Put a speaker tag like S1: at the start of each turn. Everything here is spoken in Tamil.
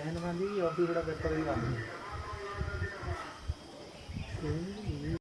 S1: चैन बांधी और फिर बड़ा पेपर